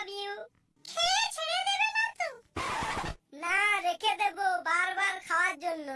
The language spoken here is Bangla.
লাভ ইউ খেয়ে ছেড়ে দেবে না তো। না রেখে দেবো বারবার খাওয়ার জন্য।